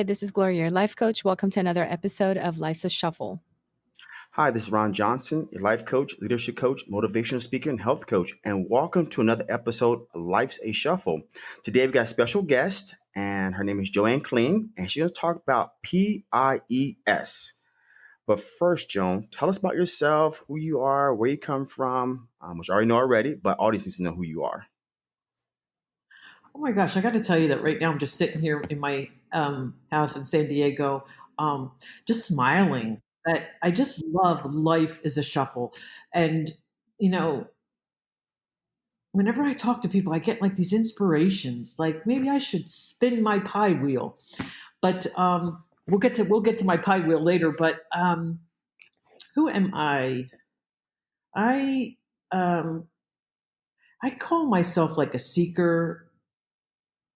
Hi, this is Gloria, your life coach. Welcome to another episode of Life's a Shuffle. Hi, this is Ron Johnson, your life coach, leadership coach, motivational speaker, and health coach. And welcome to another episode of Life's a Shuffle. Today we've got a special guest, and her name is Joanne Kling, and she's going to talk about PIES. But first, Joan, tell us about yourself, who you are, where you come from, um, which I already know already, but audience needs to know who you are. Oh my gosh, I got to tell you that right now I'm just sitting here in my um, house in San Diego, um, just smiling. That I just love life is a shuffle, and you know, whenever I talk to people, I get like these inspirations. Like maybe I should spin my pie wheel, but um, we'll get to we'll get to my pie wheel later. But um, who am I? I um, I call myself like a seeker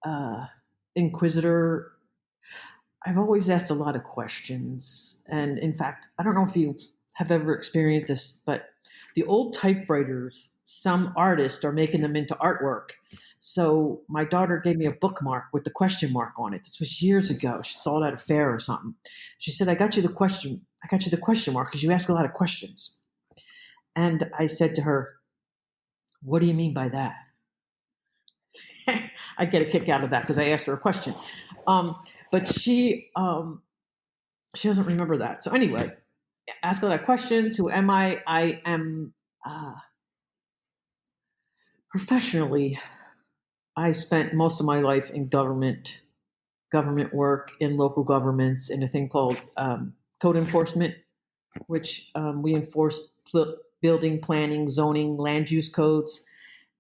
uh, inquisitor. I've always asked a lot of questions. And in fact, I don't know if you have ever experienced this, but the old typewriters, some artists are making them into artwork. So my daughter gave me a bookmark with the question mark on it. This was years ago. She saw it at a fair or something. She said, I got you the question. I got you the question mark because you ask a lot of questions. And I said to her, What do you mean by that? I get a kick out of that because I asked her a question. Um, but she um, she doesn't remember that. So anyway, ask a lot of questions. Who am I? I am uh, professionally. I spent most of my life in government, government work in local governments in a thing called um, code enforcement, which um, we enforce building, planning, zoning, land use codes,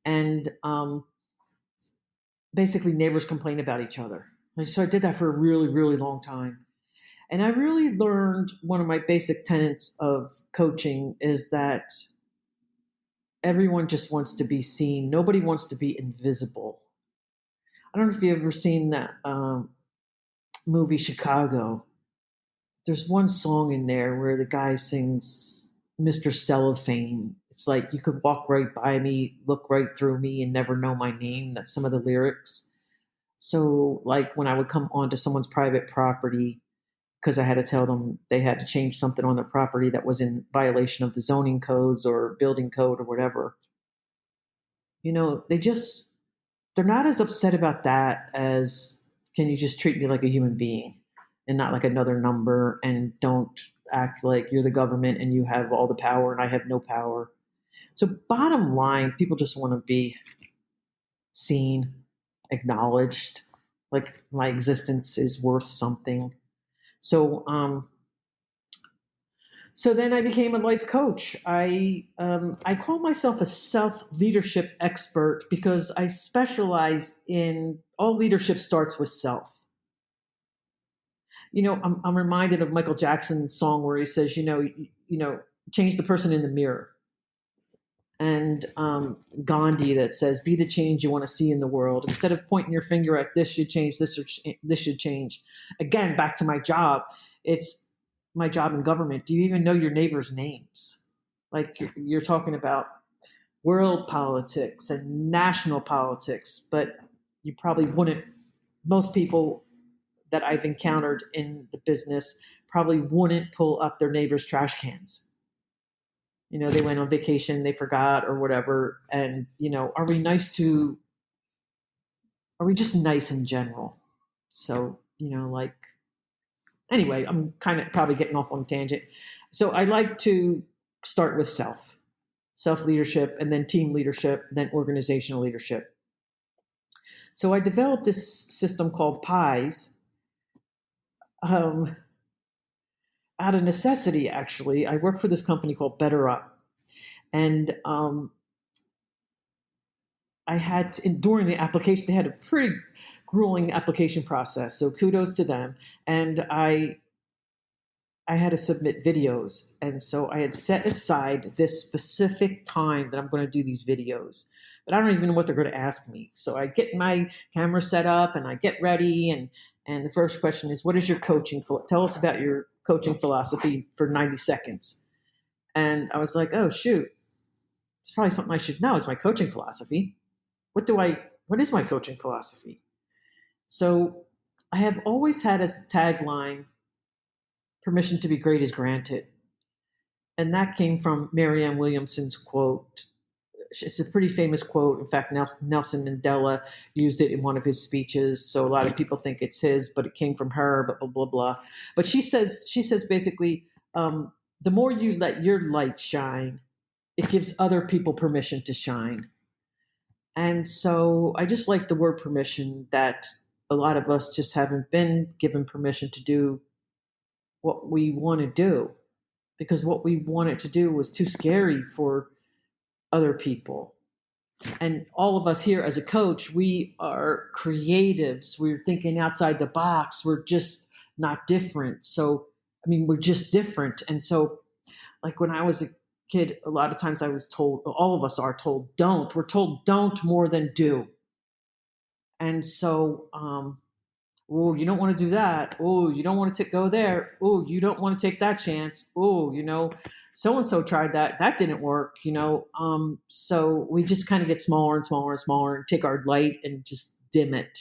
and um, basically neighbors complain about each other. So I did that for a really, really long time. And I really learned one of my basic tenets of coaching is that everyone just wants to be seen. Nobody wants to be invisible. I don't know if you've ever seen that um, movie Chicago. There's one song in there where the guy sings Mr. Cellophane. It's like you could walk right by me, look right through me, and never know my name. That's some of the lyrics. So, like when I would come onto someone's private property, because I had to tell them they had to change something on their property that was in violation of the zoning codes or building code or whatever. You know, they just, they're not as upset about that as can you just treat me like a human being and not like another number and don't act like you're the government and you have all the power and I have no power. So, bottom line, people just want to be seen, acknowledged, like my existence is worth something. So, um, so then I became a life coach. I um, I call myself a self leadership expert because I specialize in all leadership starts with self you know, I'm, I'm reminded of Michael Jackson's song where he says, you know, you, you know, change the person in the mirror. And um, Gandhi that says, be the change you want to see in the world. Instead of pointing your finger at this should change, this or this should change. Again, back to my job. It's my job in government. Do you even know your neighbors' names? Like you're, you're talking about world politics and national politics, but you probably wouldn't. Most people that I've encountered in the business probably wouldn't pull up their neighbor's trash cans. You know, they went on vacation, they forgot or whatever. And, you know, are we nice to, are we just nice in general? So, you know, like, anyway, I'm kind of probably getting off on a tangent. So I like to start with self, self leadership, and then team leadership, then organizational leadership. So I developed this system called PIES, um, out of necessity, actually. I work for this company called BetterUp. And um, I had, to, during the application, they had a pretty grueling application process. So kudos to them. And I, I had to submit videos. And so I had set aside this specific time that I'm going to do these videos but I don't even know what they're going to ask me. So I get my camera set up and I get ready and and the first question is, what is your coaching? Tell us about your coaching philosophy for 90 seconds. And I was like, oh, shoot. It's probably something I should know is my coaching philosophy. What do I, what is my coaching philosophy? So I have always had as a tagline, permission to be great is granted. And that came from Marianne Williamson's quote. It's a pretty famous quote. In fact, Nelson Mandela used it in one of his speeches. So a lot of people think it's his, but it came from her, but blah, blah, blah. But she says, she says basically, um, the more you let your light shine, it gives other people permission to shine. And so I just like the word permission that a lot of us just haven't been given permission to do what we want to do because what we wanted to do was too scary for other people. And all of us here as a coach, we are creatives. We're thinking outside the box. We're just not different. So, I mean, we're just different. And so, like when I was a kid, a lot of times I was told, all of us are told, don't. We're told don't more than do. And so, um, oh, you don't want to do that. Oh, you don't want to go there. Oh, you don't want to take that chance. Oh, you know, so and so tried that. That didn't work, you know. Um, so we just kind of get smaller and smaller and smaller and take our light and just dim it.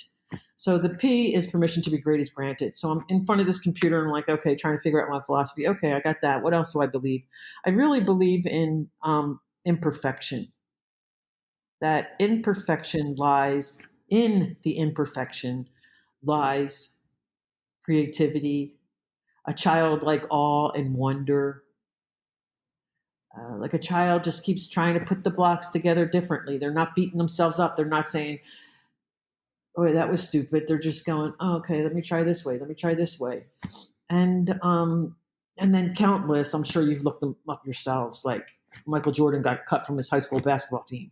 So the P is permission to be great is granted. So I'm in front of this computer and I'm like, okay, trying to figure out my philosophy. Okay, I got that. What else do I believe? I really believe in um, imperfection. That imperfection lies in the imperfection lies creativity, a childlike awe and wonder. Uh, like a child just keeps trying to put the blocks together differently. They're not beating themselves up. They're not saying, "Oh, that was stupid." They're just going, oh, "Okay, let me try this way. Let me try this way," and um, and then countless. I'm sure you've looked them up yourselves. Like Michael Jordan got cut from his high school basketball team.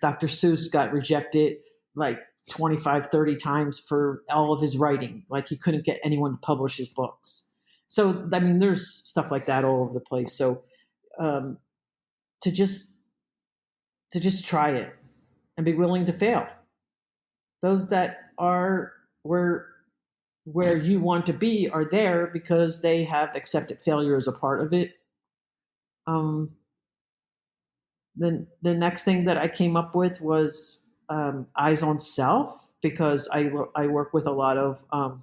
Dr. Seuss got rejected like 25, 30 times for all of his writing. Like he couldn't get anyone to publish his books. So, I mean, there's stuff like that all over the place. So, um, to just, to just try it and be willing to fail. Those that are where, where you want to be are there because they have accepted failure as a part of it. Um, then the next thing that I came up with was um, eyes on self because I, I work with a lot of um,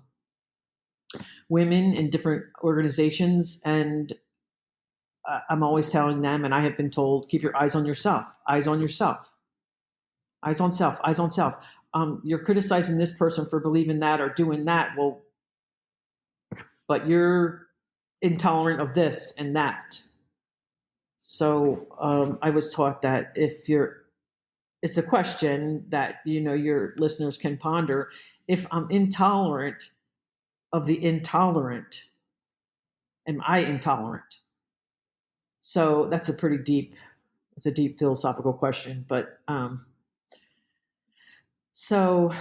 women in different organizations and I'm always telling them, and I have been told, keep your eyes on yourself, eyes on yourself, eyes on self, eyes on self. Um, you're criticizing this person for believing that or doing that. Well, but you're intolerant of this and that. So um, I was taught that if you're it's a question that you know your listeners can ponder. If i'm intolerant of the intolerant am i intolerant? So that's a pretty deep it's a deep philosophical question but um so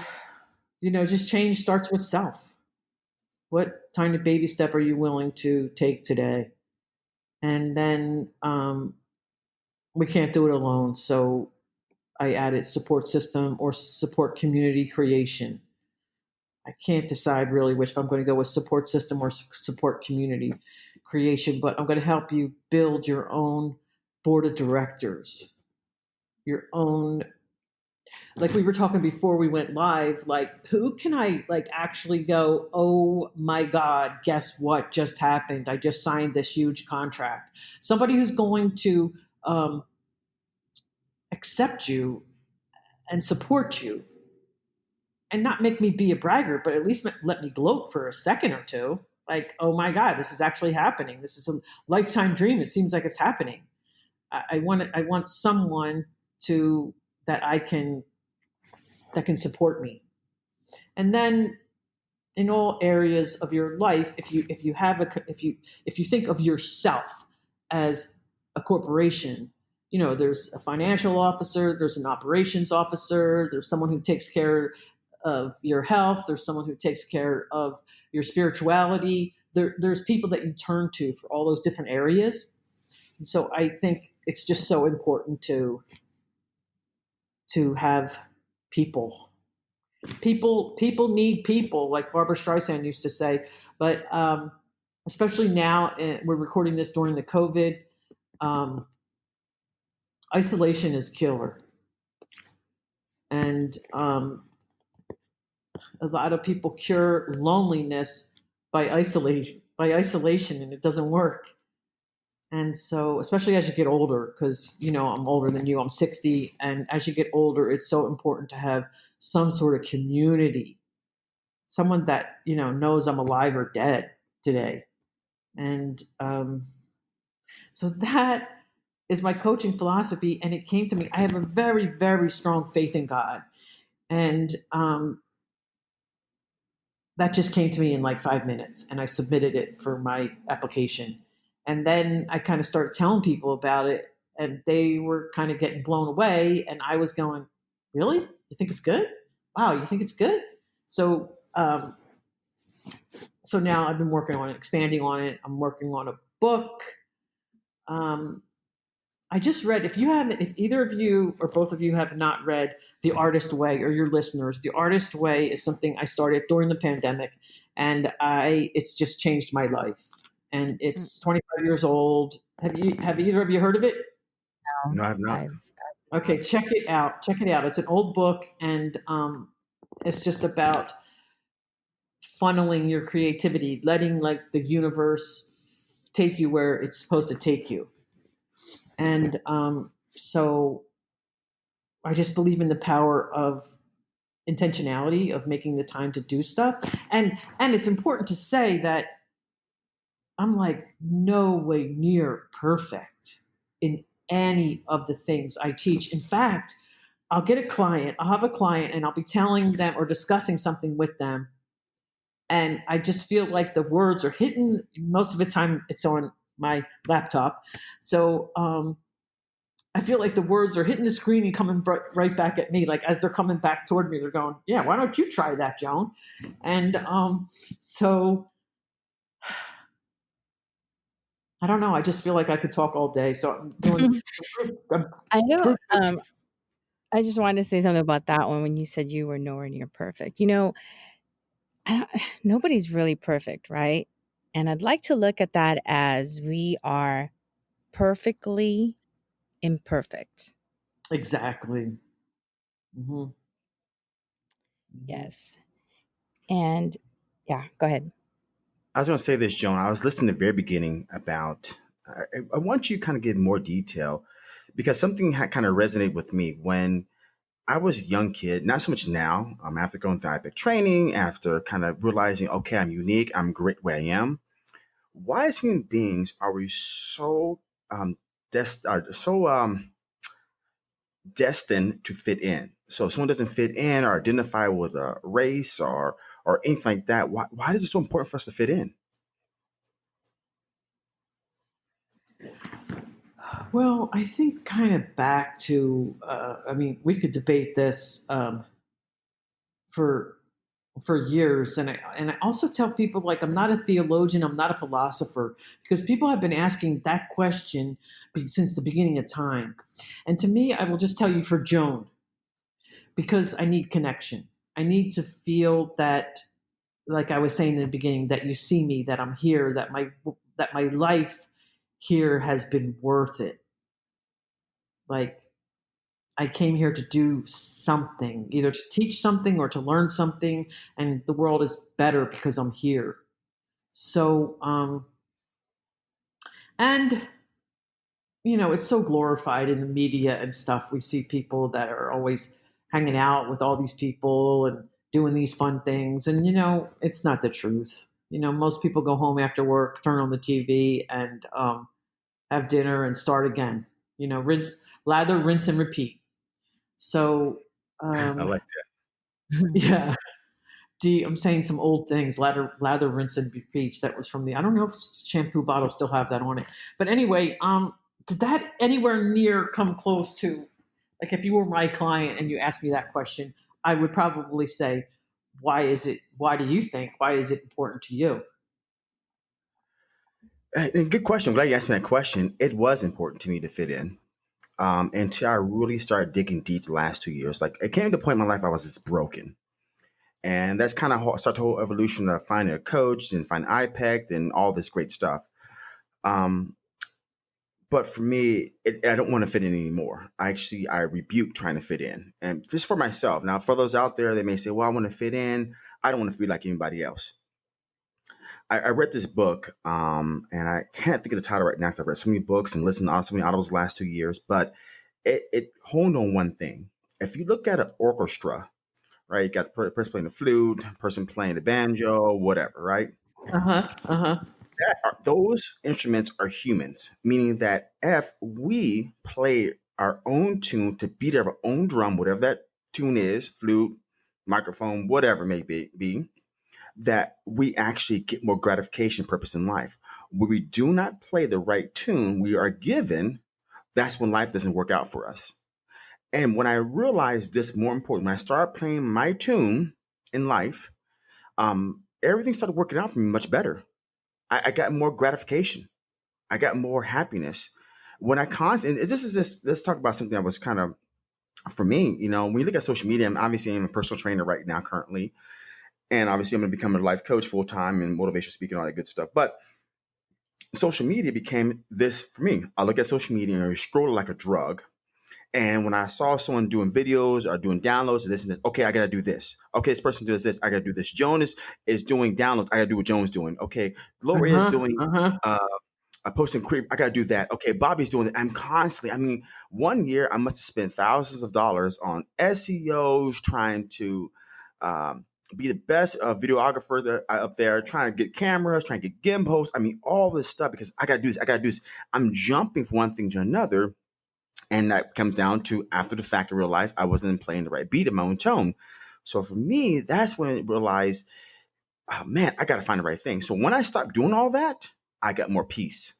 you know just change starts with self. What tiny baby step are you willing to take today? And then um we can't do it alone so I added support system or support community creation. I can't decide really which I'm going to go with support system or support community creation, but I'm going to help you build your own board of directors, your own like we were talking before we went live like who can i like actually go oh my god guess what just happened? I just signed this huge contract. Somebody who's going to um, accept you and support you and not make me be a bragger, but at least let me gloat for a second or two. Like, oh my God, this is actually happening. This is a lifetime dream. It seems like it's happening. I, I want I want someone to that I can that can support me. And then in all areas of your life, if you if you have a if you if you think of yourself as a corporation you know, there's a financial officer, there's an operations officer, there's someone who takes care of your health, there's someone who takes care of your spirituality. There, there's people that you turn to for all those different areas. And so I think it's just so important to to have people. People people need people, like Barbra Streisand used to say. But um, especially now, eh, we're recording this during the COVID. Um, isolation is killer. And um, a lot of people cure loneliness by isolation by isolation and it doesn't work. And so especially as you get older because you know i'm older than you i'm 60 and as you get older it's so important to have some sort of community. Someone that you know knows i'm alive or dead today. And um, so that is my coaching philosophy and it came to me i have a very very strong faith in god. And um, that just came to me in like five minutes and i submitted it for my application. And then i kind of started telling people about it and they were kind of getting blown away and i was going really? You think it's good? Wow you think it's good? So um, so now i've been working on it expanding on it. I'm working on a book. Um, I just read, if you haven't, if either of you or both of you have not read The Artist Way or your listeners, The Artist Way is something I started during the pandemic and I, it's just changed my life. And it's mm. 25 years old. Have you, have either of you heard of it? No, no I have not. Okay, check it out. Check it out. It's an old book and um, it's just about funneling your creativity, letting like the universe take you where it's supposed to take you and um, so I just believe in the power of intentionality of making the time to do stuff. And and it's important to say that I'm like no way near perfect in any of the things I teach. In fact, I'll get a client, I'll have a client and I'll be telling them or discussing something with them. And I just feel like the words are hitting most of the time it's on my laptop. So um, I feel like the words are hitting the screen and coming right back at me. Like as they're coming back toward me, they're going, "Yeah, why don't you try that, Joan?" And um, so I don't know. I just feel like I could talk all day. So I'm doing. I'm, I know. Um, I just wanted to say something about that one when you said you were nowhere near perfect. You know, nobody's really perfect, right? And I'd like to look at that as we are perfectly imperfect. Exactly. Mm-hmm. mm-hmm. Yes. And yeah, go ahead. I was going to say this, Joan. I was listening at the very beginning about, I, I want you to kind of give more detail because something had kind of resonated with me when I was a young kid, not so much now. Um, after going through IPEC training, after kind of realizing, okay, I'm unique, I'm great where I am. Why, as human beings, are we so um, des- are so um, destined to fit in? So, if someone doesn't fit in or identify with a race or or anything like that, why why is it so important for us to fit in? Well, I think kind of back to, uh, I mean, we could debate this um, for for years, and I and I also tell people like I'm not a theologian, I'm not a philosopher, because people have been asking that question since the beginning of time, and to me, I will just tell you for Joan, because I need connection. I need to feel that, like I was saying in the beginning, that you see me, that I'm here, that my that my life here has been worth it. Like, I came here to do something, either to teach something or to learn something, and the world is better because I'm here. So, um, and you know, it's so glorified in the media and stuff. We see people that are always hanging out with all these people and doing these fun things, and you know, it's not the truth. You know, most people go home after work, turn on the TV, and um, have dinner and start again. You know, rinse, lather, rinse, and repeat. So um, I like that. Yeah. I'm saying some old things, lather, lather, rinse, and repeat. That was from the. I don't know if shampoo bottles still have that on it, but anyway, um, did that anywhere near come close to, like, if you were my client and you asked me that question, I would probably say, why is it? Why do you think? Why is it important to you? And good question. glad you asked me that question. It was important to me to fit in. Um, until I really started digging deep the last two years. Like it came to a point in my life I was just broken. And that's kind of start the whole evolution of finding a coach and find IPEC and all this great stuff. Um, but for me, it, I don't want to fit in anymore. I actually I rebuke trying to fit in, and just for myself. Now, for those out there, they may say, "Well, I want to fit in. I don't want to be like anybody else." I, I read this book, um, and I can't think of the title right now because I've read so many books and listened to so many audibles the last two years. But it, it honed on one thing. If you look at an orchestra, right, you got the person playing the flute, person playing the banjo, whatever, right? Uh huh. Uh huh. That are, those instruments are humans, meaning that if we play our own tune to beat our own drum, whatever that tune is, flute, microphone, whatever it may be, be that we actually get more gratification purpose in life. When we do not play the right tune we are given, that's when life doesn't work out for us. And when I realized this more important, when I started playing my tune in life, um, everything started working out for me much better. I, I got more gratification. I got more happiness. When I constantly, this is this. let's talk about something that was kind of, for me, you know, when you look at social media, I'm obviously I'm a personal trainer right now currently and obviously I'm going to become a life coach full time and motivational speaking, all that good stuff. But social media became this for me. I look at social media and I scroll like a drug. And when I saw someone doing videos or doing downloads or this and this, okay, I gotta do this. Okay, this person does this, I gotta do this. Jonas is doing downloads, I gotta do what Jones doing. Okay, Gloria uh-huh, is doing uh-huh. uh, a posting creep, I gotta do that. Okay, Bobby's doing it. I'm constantly, I mean, one year I must have spent thousands of dollars on SEOs trying to um, be the best uh, videographer that I, up there, trying to get cameras, trying to get gimbals. I mean, all this stuff because I got to do this. I got to do this. I'm jumping from one thing to another. And that comes down to after the fact, I realized I wasn't playing the right beat in my own tone. So for me, that's when I realized, oh, man, I got to find the right thing. So when I stopped doing all that, I got more peace.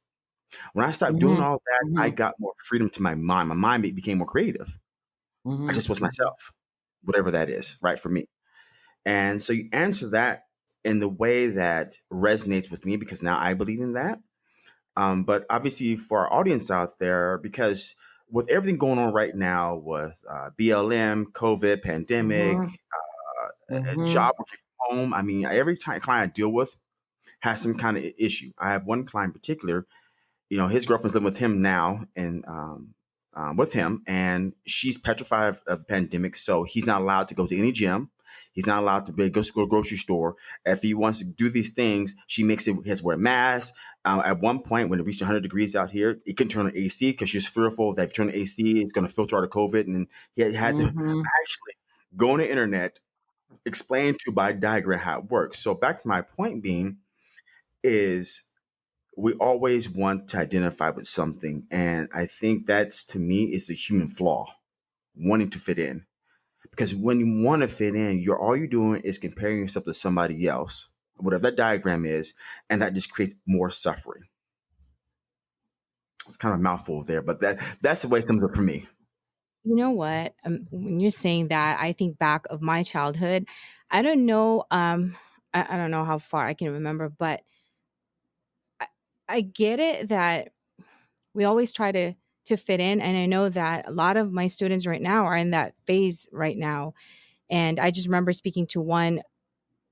When I stopped mm-hmm. doing all that, mm-hmm. I got more freedom to my mind. My mind became more creative. Mm-hmm. I just was myself, whatever that is, right for me. And so you answer that in the way that resonates with me because now I believe in that. Um, but obviously, for our audience out there, because with everything going on right now with uh, BLM, COVID, pandemic, mm-hmm. Uh, mm-hmm. job working from home, I mean, every time client I deal with has some kind of issue. I have one client in particular, you know, his girlfriend's living with him now and um, um, with him, and she's petrified of, of the pandemic, so he's not allowed to go to any gym. He's not allowed to be, go to a grocery store. If he wants to do these things, she makes it. He has to wear a mask. Um, at one point, when it reached 100 degrees out here, he couldn't turn on AC because she's fearful that if you turn the AC, it's going to filter out of COVID. And he had, had mm-hmm. to actually go on the internet, explain to by diagram how it works. So back to my point being, is we always want to identify with something, and I think that's to me is a human flaw, wanting to fit in. Because when you want to fit in, you're all you're doing is comparing yourself to somebody else, whatever that diagram is, and that just creates more suffering. It's kind of a mouthful there, but that that's the way it comes up for me. You know what? Um, when you're saying that, I think back of my childhood. I don't know. Um, I, I don't know how far I can remember, but I, I get it that we always try to to fit in. And I know that a lot of my students right now are in that phase right now. And I just remember speaking to one,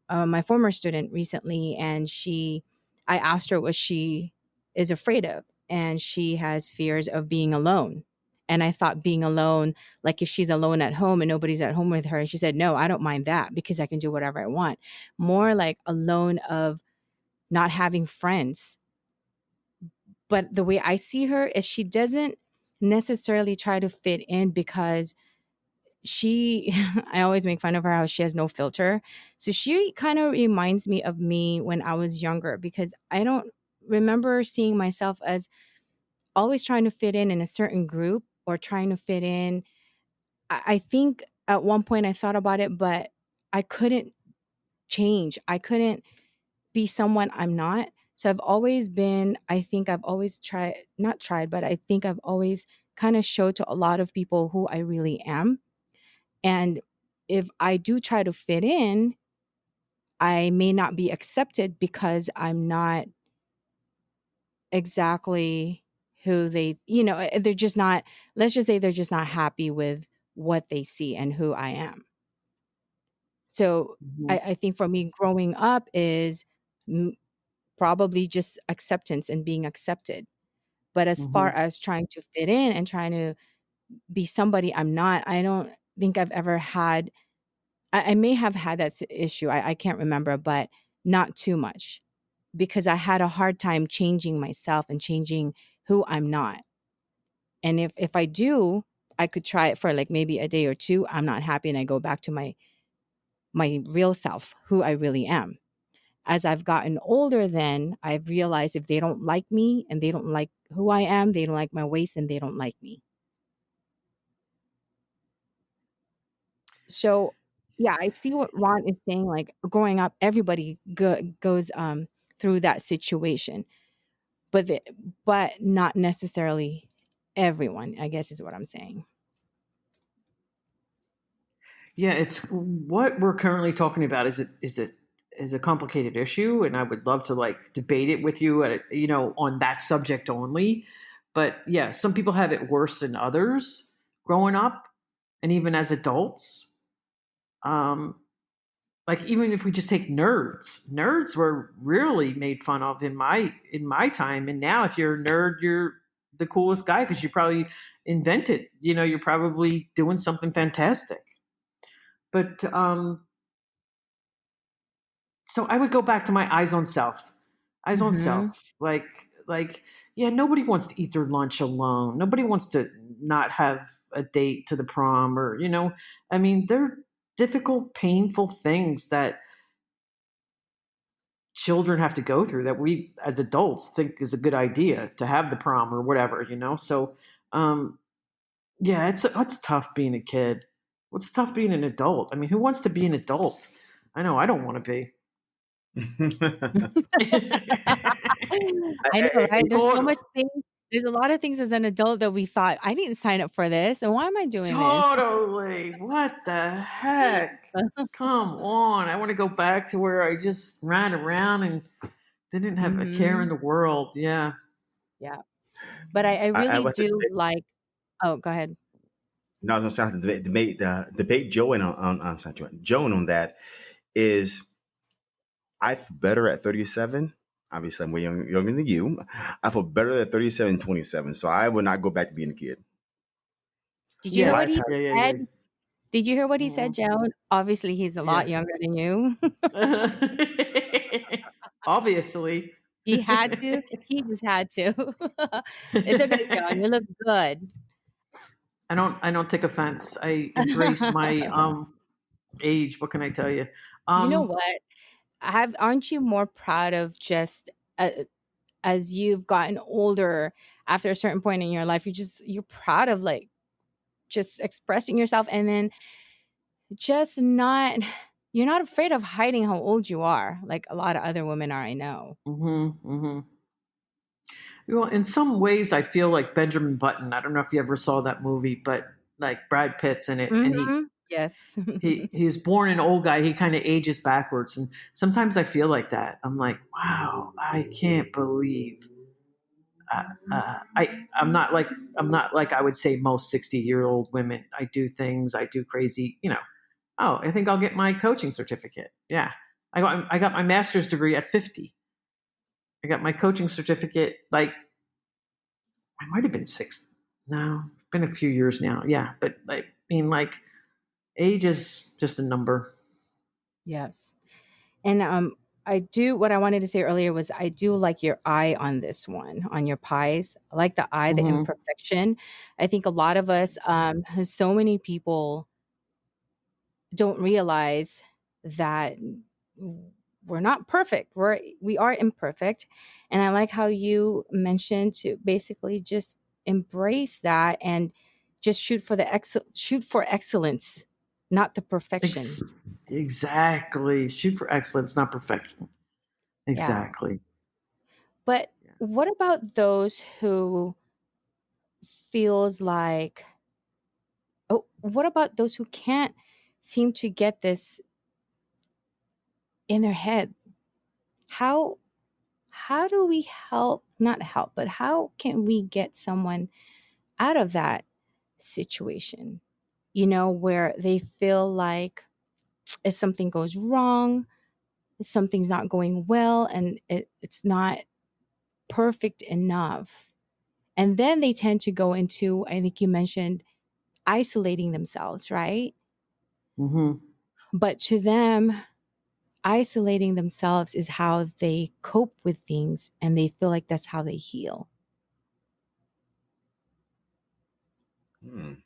uh, my former student recently, and she, I asked her what she is afraid of. And she has fears of being alone. And I thought being alone, like if she's alone at home and nobody's at home with her, and she said, No, I don't mind that because I can do whatever I want. More like alone of not having friends. But the way I see her is she doesn't necessarily try to fit in because she I always make fun of her how she has no filter. So she kind of reminds me of me when I was younger because I don't remember seeing myself as always trying to fit in in a certain group or trying to fit in. I, I think at one point I thought about it, but I couldn't change. I couldn't be someone I'm not. So I've always been, I think I've always tried, not tried, but I think I've always kind of showed to a lot of people who I really am. And if I do try to fit in, I may not be accepted because I'm not exactly who they, you know, eh, they're just not, let's just say they're just not happy with what they see and who I am. So mm-hmm. I, I, think for me, growing up is probably just acceptance and being accepted. But as far Mhm. as trying to fit in and trying to be somebody I'm not, I don't think I've ever had I, I may have had that issue. I, I can't remember, but not too much because I had a hard time changing myself and changing who I'm not. And if if I do, I could try it for like maybe a day or two. I'm not happy and I go back to my my real self, who I really am. As I've gotten older then, I've realized if they don't like me and they don't like who I am, they don't like my ways and they don't like me. So, yeah, I see what Ron is saying like growing up everybody go, goes um through that situation. But the, but not necessarily everyone, I guess is what I'm saying. Yeah, it's what we're currently talking about. Is it is it is a complicated issue, and I would love to like debate it with you, at, you know, on that subject only. But yeah, some people have it worse than others growing up, and even as adults. Um, like even if we just take nerds, nerds were really made fun of in my in my time, and now if you're a nerd, you're the coolest guy because you probably invented. You know, you're probably doing something fantastic but um so i would go back to my eyes on self eyes on Mhm. self like like yeah nobody wants to eat their lunch alone nobody wants to not have a date to the prom or you know i mean they're difficult painful things that children have to go through that we as adults think is a good idea to have the prom or whatever you know so um yeah it's it's tough being a kid what's tough being an adult i mean who wants to be an adult i know i don't want to be I know, right? There's so much things. There's a lot of things as an adult that we thought I didn't sign up for this, and why am I doing Totally. What the heck? Come on. I want to go back to where I just ran around and didn't have a care in the world. Yeah. yeah, but I, I I- I really was- do like. Oh, go ahead. No, I was gonna say I have to debate debate, uh, debate Joan on, on I'm sorry, Joan, Joan on that is I feel better at 37. Obviously, I'm way young, younger than you. I feel better at 37 27. So I would not go back to being a kid. Did you hear what he Yeah, yeah, said? Did you hear what he said, Joan? Obviously, he's a lot Yeah. younger than you. Obviously. he had to. He just had to. it's okay, Joan. You look good. I don't I don't take offense. I embrace my um age. What can I tell you? Um you know what? Have aren't you more proud of just uh, as you've gotten older after a certain point in your life? You just you're proud of like just expressing yourself, and then just not. You're not afraid of hiding how old you are, like a lot of other women are. I know. Mm-hmm, mm-hmm. Well, in some ways, I feel like Benjamin Button. I don't know if you ever saw that movie, but like Brad Pitt's in it, and he Mhm. Yes. he he's born an old guy. He kind of ages backwards, and sometimes I feel like that. I'm like, wow, I can't believe. Uh, uh, I I'm not like I'm not like I would say most 60 year old women. I do things. I do crazy. You know. Oh, I think I'll get my coaching certificate. Yeah, I got I got my master's degree at 50. I got my coaching certificate like I might have been six. No, been a few years now. Yeah, but I mean, like, age is just a number. Yes. And um I do what I wanted to say earlier was I do like your eye on this one, on your pies. I like the eye, the Mhm. imperfection. I think a lot of us, um, so many people don't realize that we're not perfect. We're we are imperfect. And I like how you mentioned to basically just embrace that and just shoot for the ex shoot for excellence, not the perfection. Ex- exactly. Shoot for excellence, not perfection. Exactly. But Yeah. what about those who feels like oh what about those who can't seem to get this in their head? How how do we help not help, but how can we get someone out of that situation? You know, where they feel like if something goes wrong, if something's not going well and it, it's not perfect enough And then they tend to go into, I think you mentioned, isolating themselves, right? hmm But to them, isolating themselves is how they cope with things and they feel like that's how they heal. Hmm.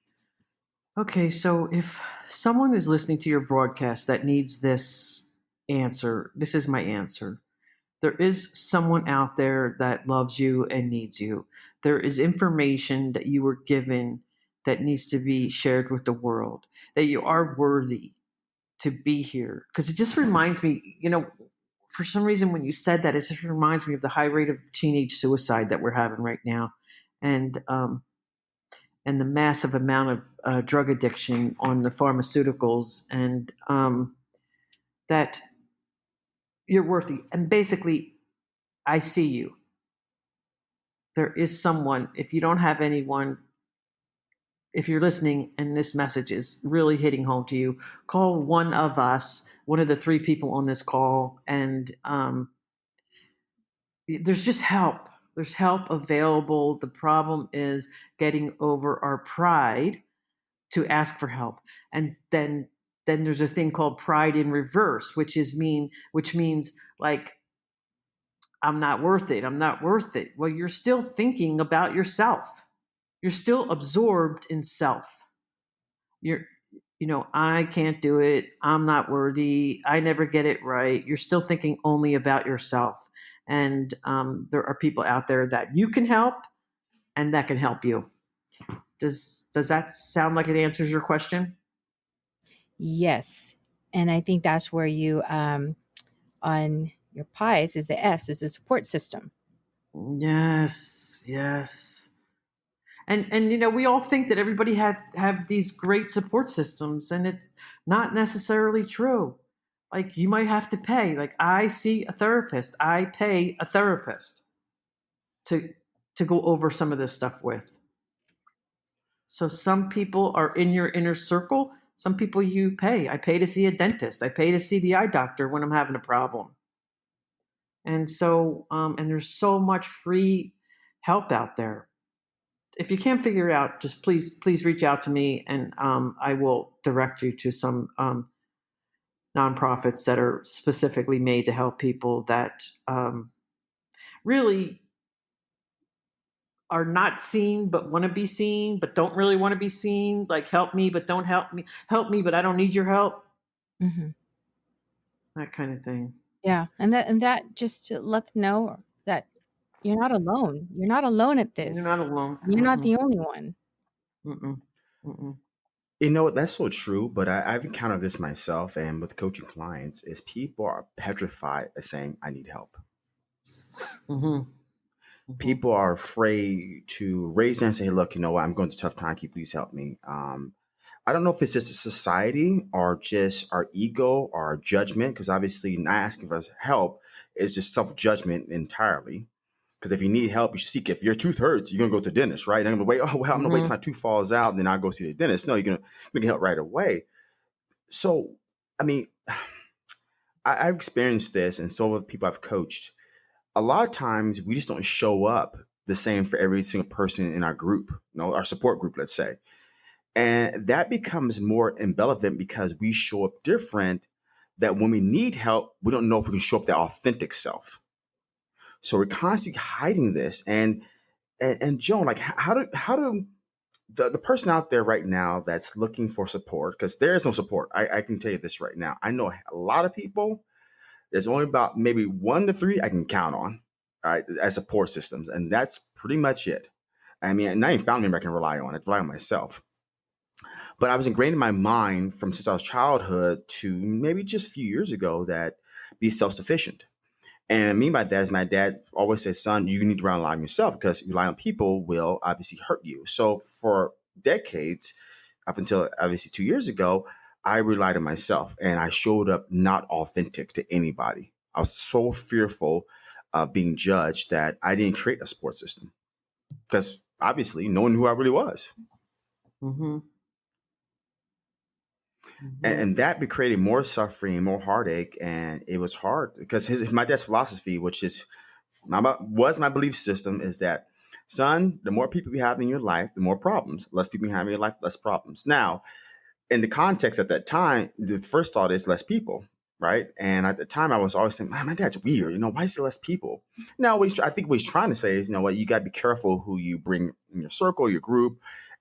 Okay, so if someone is listening to your broadcast that needs this answer, this is my answer. There is someone out there that loves you and needs you. There is information that you were given that needs to be shared with the world, that you are worthy to be here. Because it just reminds me, you know, for some reason, when you said that, it just reminds me of the high rate of teenage suicide that we're having right now. And, um, and the massive amount of uh, drug addiction on the pharmaceuticals, and um, that you're worthy. And basically, I see you. There is someone, if you don't have anyone, if you're listening and this message is really hitting home to you, call one of us, one of the three people on this call, and um, there's just help. There's help available. The problem is getting over our pride to ask for help, and then then there's a thing called pride in reverse, which is mean, which means like I'm not worth it. I'm not worth it. Well, you're still thinking about yourself. You're still absorbed in self. You're, you know, I can't do it. I'm not worthy. I never get it right. You're still thinking only about yourself. And um, there are people out there that you can help and that can help you. Does does that sound like it answers your question? Yes. And I think that's where you, um, on your pies, is the S, is the support system. Yes, yes. And and you know, we all think that everybody have have these great support systems, and it's not necessarily true. Like you might have to pay. Like I see a therapist, I pay a therapist to to go over some of this stuff with. So some people are in your inner circle. Some people you pay. I pay to see a dentist. I pay to see the eye doctor when I'm having a problem. And so, um, and there's so much free help out there. If you can't figure it out, just please, please reach out to me, and um, I will direct you to some um, nonprofits that are specifically made to help people that um, really are not seen but want to be seen but don't really want to be seen like help me but don't help me help me but i don't need your help hmm that kind of thing Yeah. And that, and that just to let them know that you're not alone. You're not alone at this. you're not alone You're not Mm-mm, the only one. mm-mm, mm-mm. You know, that's so true, but I, I've encountered this myself and with coaching clients is people are petrified of saying, I need help. Mhm. People are afraid to raise their hand and say, look, you know what, I'm going through a tough time. Can you please help me? Um, I don't know if it's just a society or just our ego or our judgment, because obviously not asking for help is just self judgment entirely. Because if you need help, you should seek it. If your tooth hurts, you're gonna go to the dentist, right? I'm gonna wait. Oh well, I'm gonna wait Mhm. till my tooth falls out, and then I'll go see the dentist. No, you're gonna, you're gonna get help right away. So, I mean, I, I've experienced this, and so have people I've coached. A lot of times, we just don't show up the same for every single person in our group, you know, our support group, let's say. And that becomes more irrelevant because we show up different. That when we need help, we don't know if we can show up that authentic self. So we're constantly hiding this. And and, and Joan, like, how do how do the, the person out there right now that's looking for support? Because there is no support. I, I can tell you this right now. I know a lot of people. There's only about maybe one to three I can count on, right, as support systems, and that's pretty much it. I mean, not even family member I can rely on. I rely on myself. But I was ingrained in my mind from since I was childhood to maybe just a few years ago that be self sufficient. And I mean by that is my dad always says, son, you need to rely on yourself because relying on people will obviously hurt you. So for decades, up until obviously two years ago, I relied on myself and I showed up not authentic to anybody. I was so fearful of being judged that I didn't create a support system because obviously no one knew who I really was. Mm-hmm. Mhm. and, and that be created more suffering, more heartache, and it was hard because his my dad's philosophy, which is my was my belief system, is that son, the more people you have in your life, the more problems. Less people you have in your life, less problems. Now, in the context at that time, the first thought is less people, right? And at the time, I was always saying, my dad's weird. You know, why is there less people? Now, what I think what he's trying to say is, you know what, you got to be careful who you bring in your circle, your group,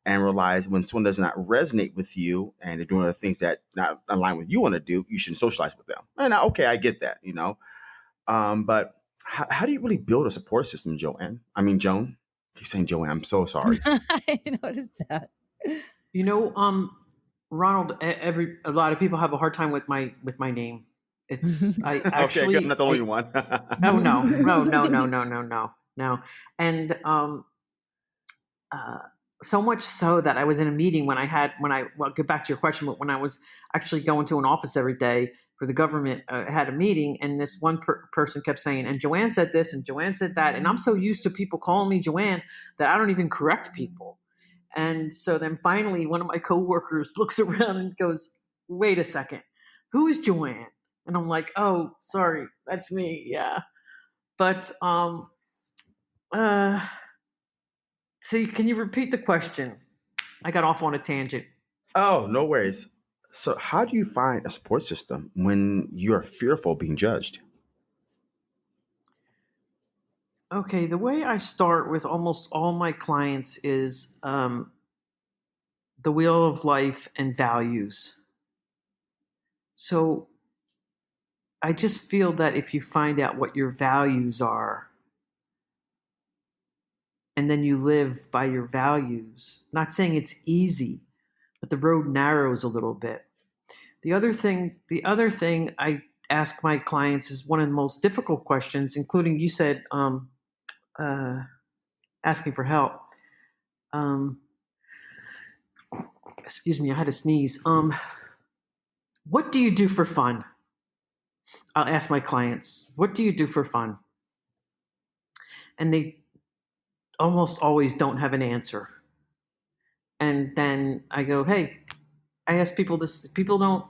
and realize when someone does not resonate with you and they're doing the things that not align with you want to do, you shouldn't socialize with them. And I, okay, I get that, you know. Um, but how, how do you really build a support system, Joanne? I mean, Joan. I keep saying Joanne. I'm so sorry. I noticed that. You know, um, Ronald, every a lot of people have a hard time with my with my name. It's I actually okay, I'm not the only I, one. no no no no no no no no no and um uh so much so that I was in a meeting when I had when I well get back to your question, but when I was actually going to an office every day for the government, uh, had a meeting, and this one per- person kept saying, "And Joanne said this, and Joanne said that," and I'm so used to people calling me Joanne that I don't even correct people. And so then finally, one of my coworkers looks around and goes, "Wait a second, who is Joanne?" And I'm like, "Oh, sorry, that's me, yeah." But um, uh so can you repeat the question? I got off on a tangent. oh, no worries. So, how do you find a support system when you're fearful of being judged? Okay, the way I start with almost all my clients is um, the wheel of life and values. So I just feel that if you find out what your values are, and then you live by your values. Not saying it's easy, but the road narrows a little bit. The other thing, the other thing I ask my clients is one of the most difficult questions, including you said, um, uh, asking for help. Um, excuse me, I had to sneeze. Um, what do you do for fun? I'll ask my clients, what do you do for fun? And they almost always don't have an answer. And then I go, hey, I ask people this, people don't,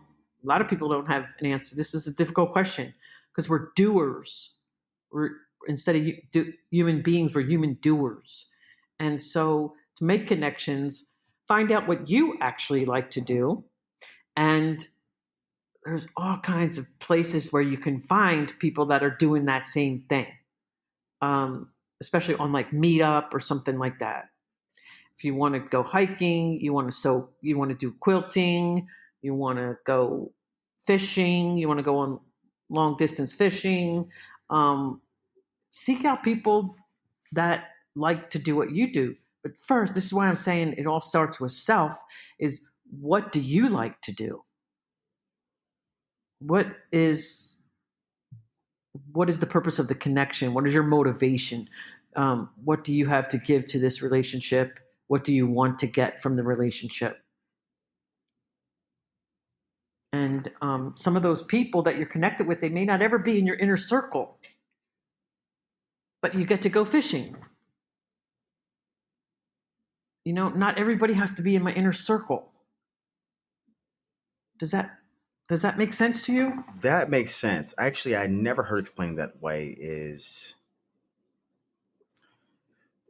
a lot of people don't have an answer. This is a difficult question because we're doers. We're, instead of do, human beings, we're human doers. And so to make connections, find out what you actually like to do. And there's all kinds of places where you can find people that are doing that same thing. Um, especially on like Meetup or something like that. If you want to go hiking, you want to sew, you want to do quilting, you want to go fishing, you want to go on long distance fishing, um, seek out people that like to do what you do. But first, this is why I'm saying it all starts with self is what do you like to do? What is what is the purpose of the connection? What is your motivation? Um, what do you have to give to this relationship? What do you want to get from the relationship? And um, some of those people that you're connected with, they may not ever be in your inner circle, but you get to go fishing. You know, not everybody has to be in my inner circle. Does that does that make sense to you? That makes sense. Actually, I never heard explained that way. Is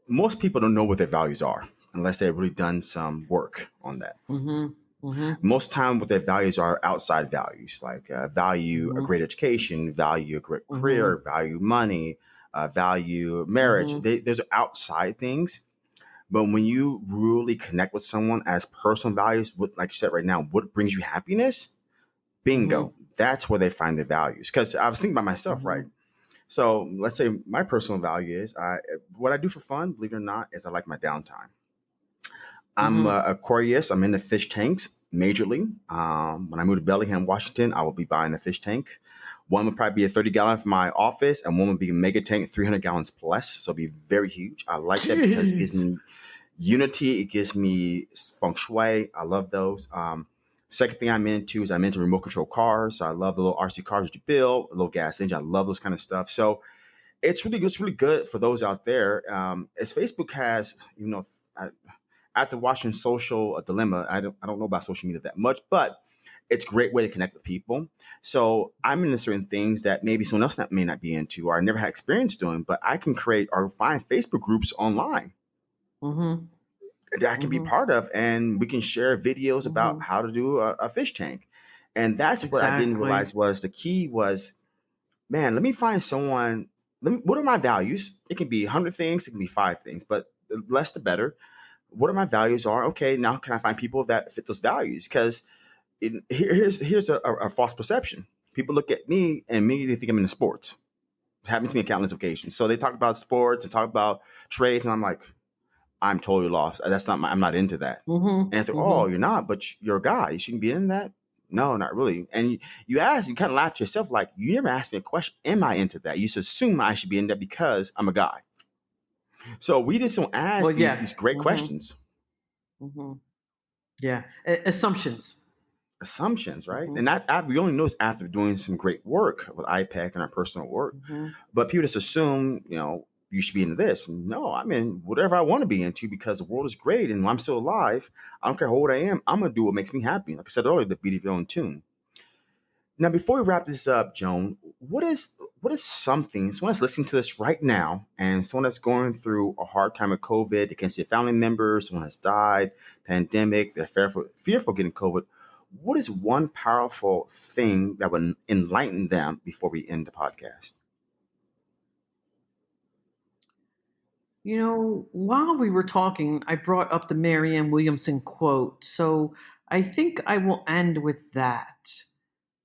most people don't know what their values are unless they've really done some work on that. Mm-hmm. Mm-hmm. Most time, what their values are outside values, like uh, value Mhm. a great education, value a great career, value money, uh, value marriage. Mhm. They, those are outside things. But when you really connect with someone as personal values, what, like you said right now, what brings you happiness? Bingo. That's where they find their values. Because I was thinking about myself, Mhm. right? So let's say my personal value is I what I do for fun, believe it or not, is I like my downtime. I'm Mhm. uh, Aquarius. I'm in the fish tanks majorly. Um, when I move to Bellingham, Washington, I will be buying a fish tank. One would probably be a 30 gallon for my office, and one would be a mega tank, 300 gallons plus. So it'll be very huge. I like that because it gives me unity. It gives me feng shui. I love those. Um, second thing I'm into is I'm into remote control cars. So I love the little RC cars you build, a little gas engine. I love those kind of stuff. So it's really it's really good for those out there. Um, as Facebook has, you know, I, after watching Social Dilemma, I don't I don't know about social media that much, but it's a great way to connect with people. So I'm into certain things that maybe someone else not, may not be into or I never had experience doing, but I can create or find Facebook groups online Mm-hmm. That I can be Mhm. part of, and we can share videos about Mhm. how to do a, a fish tank. And that's what I didn't realize was the key was, man, let me find someone. Let me, what are my values? It can be hundred things, it can be five things, but the less the better. What are my values? Are okay. Now can I find people that fit those values? Because here, here's here's a, a, false perception. People look at me and immediately think I'm into sports. It happens to me on countless occasions. So they talk about sports and talk about trades, and I'm like, I'm totally lost. That's not my, I'm not into that. Mm-hmm. And it's like, oh, you're not, but you're a guy. You shouldn't be in that. No, not really. And you, you ask, you kind of laugh to yourself, like, you never asked me a question. Am I into that? You just assume I should be in that because I'm a guy. So we just don't ask Well, these, yeah. these great Mhm. questions, Mm-hmm. Yeah. Assumptions. assumptions, right? Mhm. And that I, we only know this after doing some great work with IPEC and our personal work. Mm-hmm. But people just assume, you know, you should be into this. No, I'm in whatever I want to be into because the world is great and I'm still alive. I don't care how old I am. I'm gonna do what makes me happy. Like I said earlier, the beat of your own tune. Now, before we wrap this up, Joan, what is what is something someone that's listening to this right now and someone that's going through a hard time with COVID, they can see a family member, someone has died, pandemic, they're fearful, fearful getting COVID. What is one powerful thing that would enlighten them before we end the podcast? You know, while we were talking, I brought up the Marianne Williamson quote. So I think I will end with that.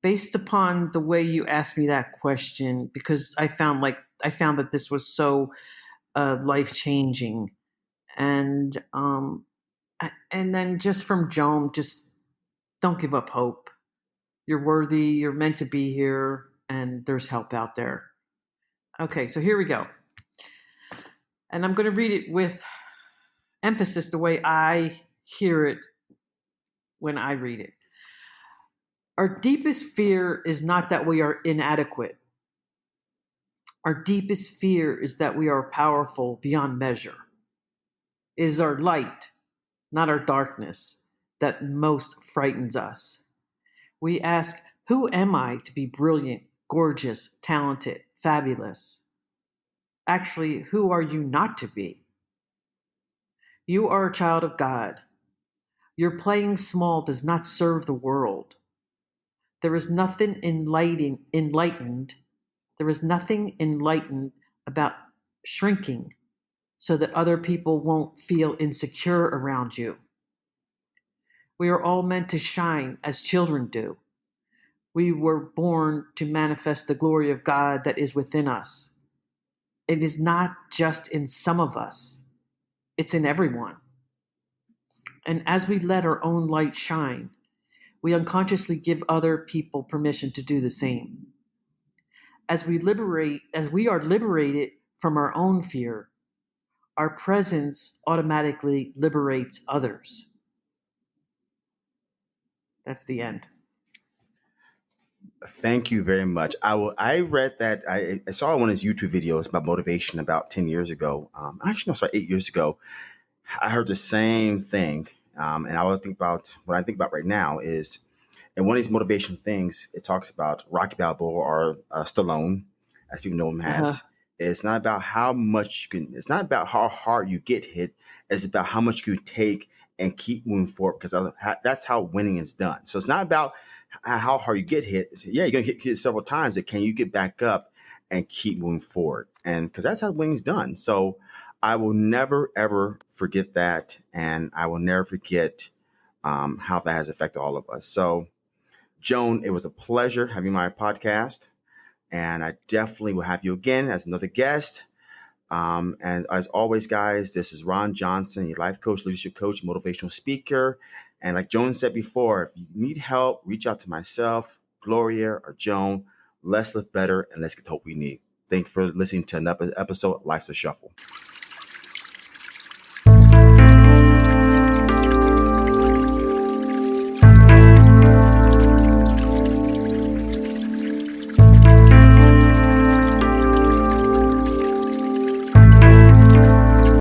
Based upon the way you asked me that question, because I found like I found that this was so uh, life changing, and um, and then just from Joan, just don't give up hope. You're worthy. You're meant to be here, and there's help out there. Okay, so here we go. And I'm going to read it with emphasis the way I hear it when I read it. Our deepest fear is not that we are inadequate. Our deepest fear is that we are powerful beyond measure. It is our light, not our darkness, that most frightens us. We ask, Who am I to be brilliant, gorgeous, talented, fabulous? Actually, who are you not to be? You are a child of God. Your playing small does not serve the world. There is nothing enlighten, enlightened. There is nothing enlightened about shrinking so that other people won't feel insecure around you. We are all meant to shine as children do. We were born to manifest the glory of God that is within us. It is not just in some of us, it's in everyone. And as we let our own light shine, we unconsciously give other people permission to do the same. As we liberate, as we are liberated from our own fear, our presence automatically liberates others. That's the end. Thank you very much. I will. I read that. I, I saw one of his YouTube videos about motivation about ten years ago. Um, actually, no, sorry, eight years ago. I heard the same thing, um, and I was think about what I think about right now is, and one of these motivation things it talks about Rocky Balboa or uh, Stallone, as people know him as. Uh-huh. It's not about how much you can. It's not about how hard you get hit. It's about how much you take and keep moving forward because that's how winning is done. So it's not about how hard you get hit. Yeah, you're gonna get hit several times, but can you get back up and keep moving forward? And because that's how winning's done. So I will never ever forget that, and I will never forget um, how that has affected all of us. So, Joan, it was a pleasure having my podcast, and I definitely will have you again as another guest. Um, and as always, guys, this is Ron Johnson, your life coach, leadership coach, motivational speaker. And like Joan said before, if you need help, reach out to myself, Gloria, or Joan. Let's live better and let's get the hope we need. Thank you for listening to another episode of Life's a Shuffle.